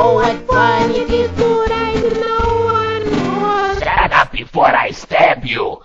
Oh, what de it e não ride no one knows. Shut up before I stab you!